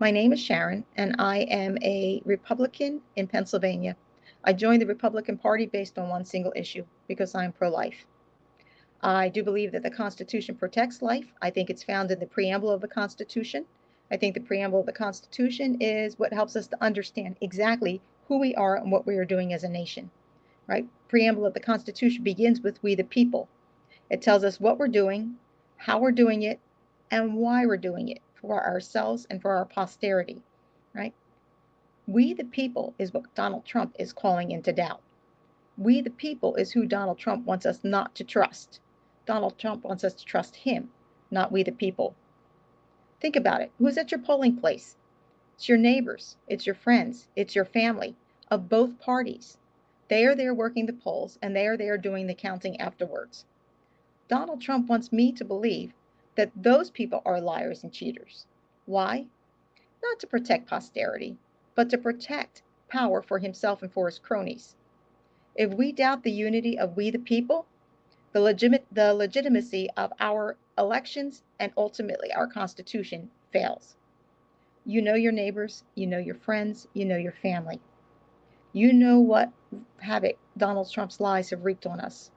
My name is Sharon, and I am a Republican in Pennsylvania. I joined the Republican Party based on one single issue because I'm pro life. I do believe that the Constitution protects life. I think it's found in the preamble of the Constitution. I think the preamble of the Constitution is what helps us to understand exactly who we are and what we are doing as a nation. Right? Preamble of the Constitution begins with we the people. It tells us what we're doing, how we're doing it, and why we're doing it for ourselves and for our posterity. Right? We the people is what Donald Trump is calling into doubt. We the people is who Donald Trump wants us not to trust. Donald Trump wants us to trust him, not we the people. Think about it. Who's at your polling place? It's your neighbors, it's your friends, it's your family of both parties. They are there working the polls and they are there doing the counting afterwards. Donald Trump wants me to believe that those people are liars and cheaters. Why? Not to protect posterity, but to protect power for himself and for his cronies. If we doubt the unity of we the people, the, legit- the legitimacy of our elections and ultimately our Constitution fails. You know your neighbors, you know your friends, you know your family. You know what havoc Donald Trump's lies have wreaked on us.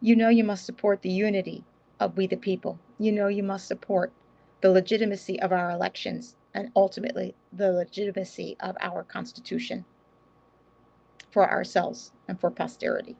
You know you must support the unity of we the people. You know you must support the legitimacy of our elections and ultimately the legitimacy of our Constitution for ourselves and for posterity.